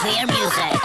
clear music.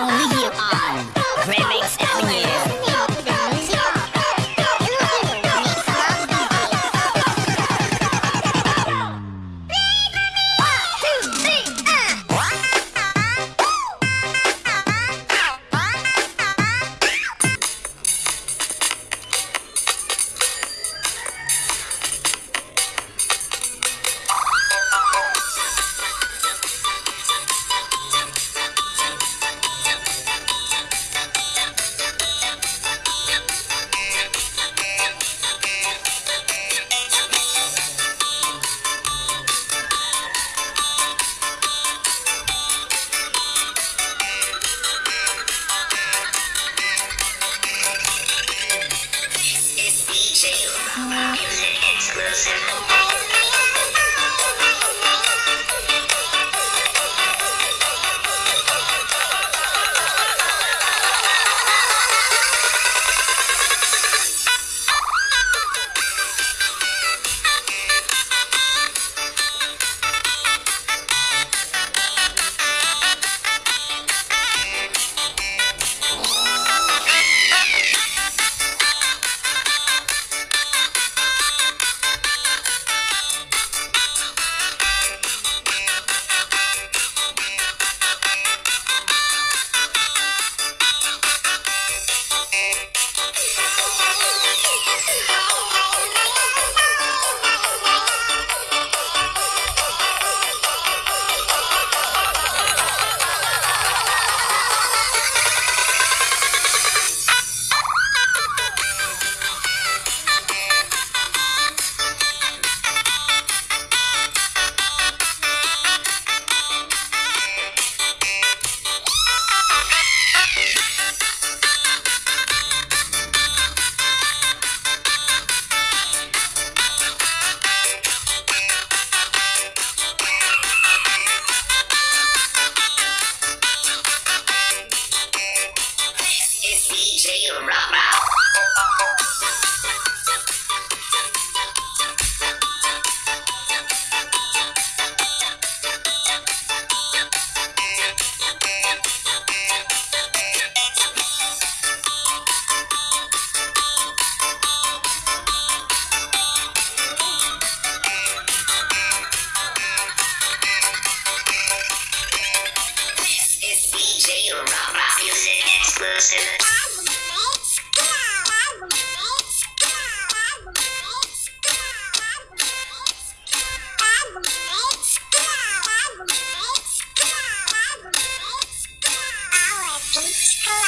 Exclusive.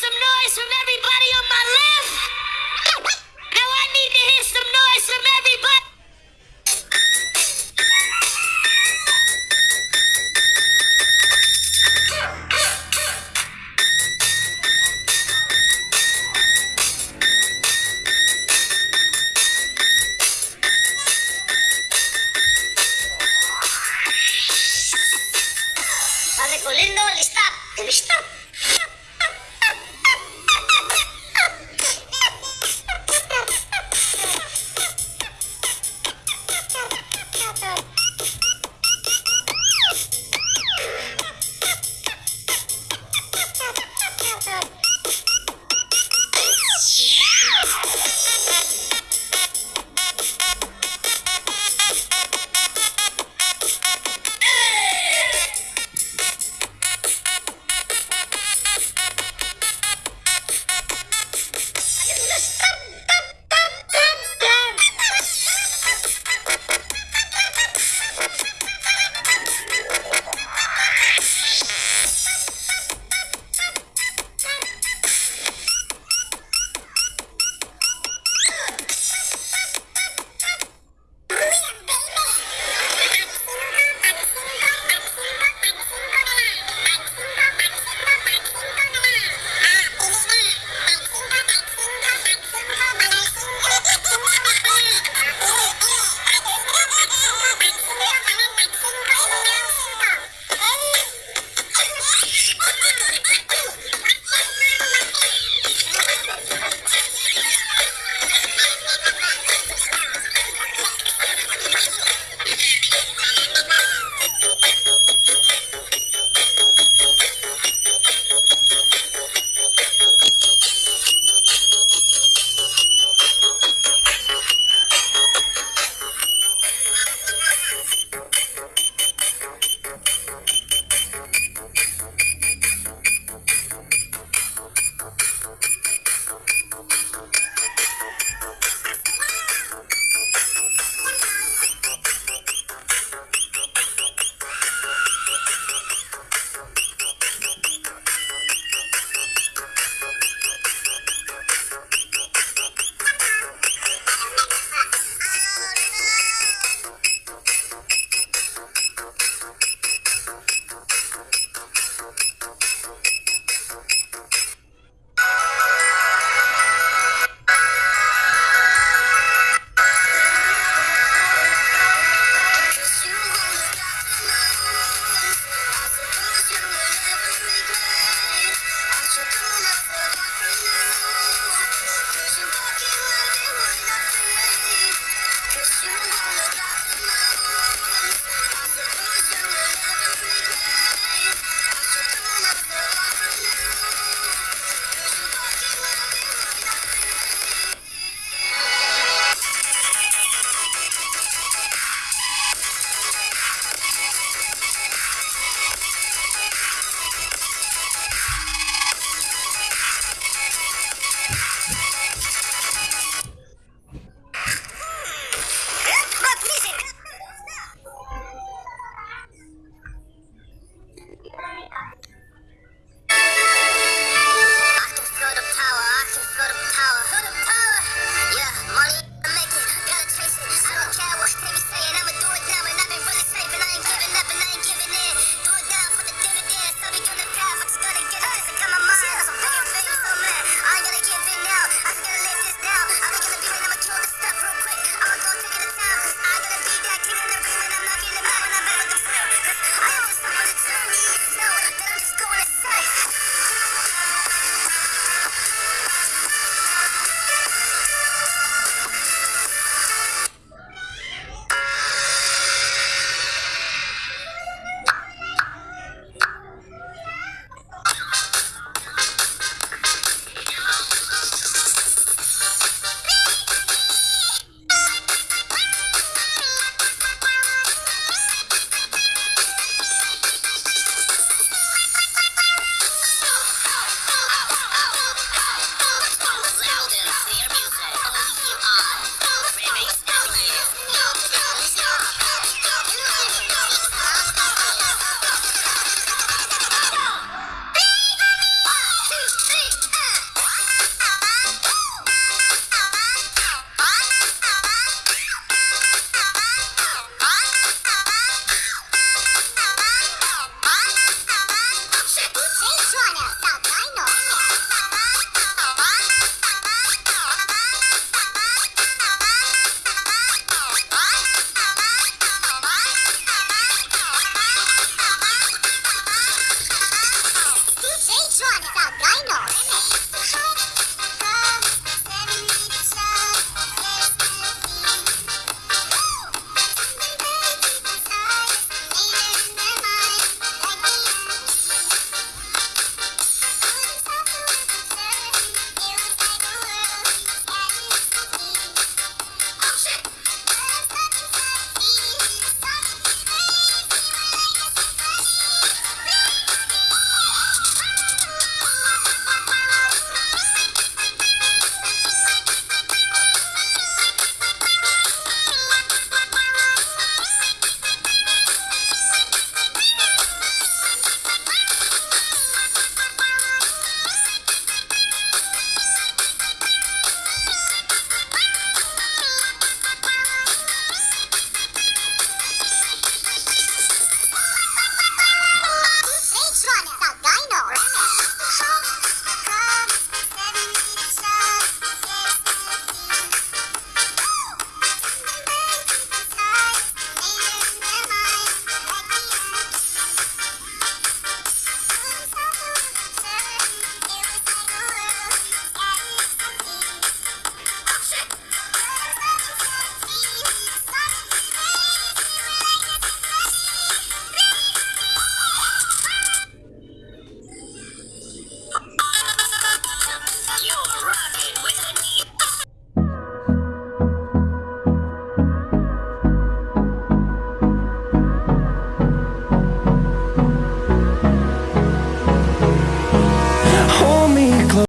some noise from everybody on my left. Now I need to hear some noise from everybody.